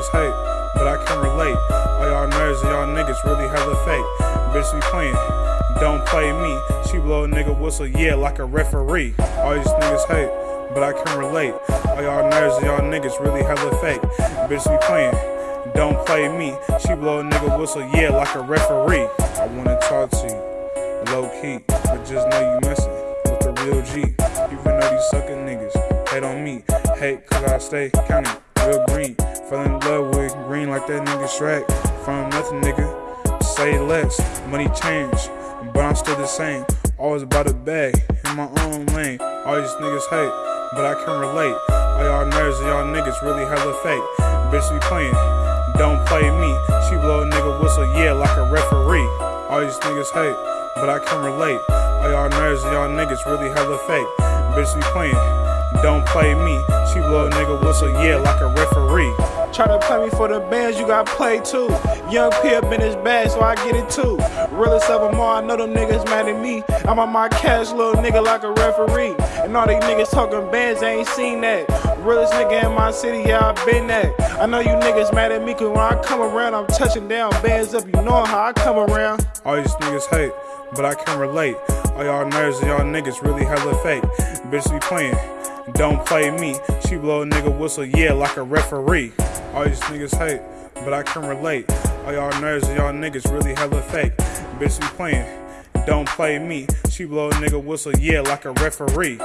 niggas hate, but I can relate. All y'all nerds and y'all niggas really hella fake. Bitch be playing, don't play me. She blow a nigga whistle, yeah, like a referee. All these niggas hate, but I can relate. All y'all nerds and y'all niggas really hella fake. Bitch be playing. Don't play me. She blow a nigga whistle, yeah, like a referee. I wanna talk to you, low key, but just know you messing with the real G. Even though these suckin' niggas hate on me, hate cause I stay counting real green. Fell in love with green like that nigga Shrek. From nothing, nigga, say less. Money change, but I'm still the same. Always about a bag in my own lane. All these niggas hate, but I can relate. All y'all nerds and y'all niggas really hella fake. Bitch be playing, don't play me. She blow a nigga whistle, yeah, like a referee. All these niggas hate, but I can relate. All y'all nerds and y'all niggas really hella fake. Bitch be playing, don't play me. She blow a nigga whistle, yeah, like a referee. Try to play me for the bands, you got played too. Young P up in his bag, so I get it too. Realest of them all, I know them niggas mad at me. I'm on my cash, little nigga, like a referee. And all these niggas talking bands, they ain't seen that. Realest nigga in my city, yeah, I been that. I know you niggas mad at me, cause when I come around, I'm touching down. Bands up, you know how I come around. All these niggas hate, but I can relate. All y'all nerds and y'all niggas really hella fake. Bitch be playing, don't play me. She blow a nigga whistle, yeah, like a referee. All these niggas hate, but I can relate. All y'all nerds and y'all niggas really hella fake. Bitch be playing, don't play me. She blow a nigga whistle, yeah, like a referee.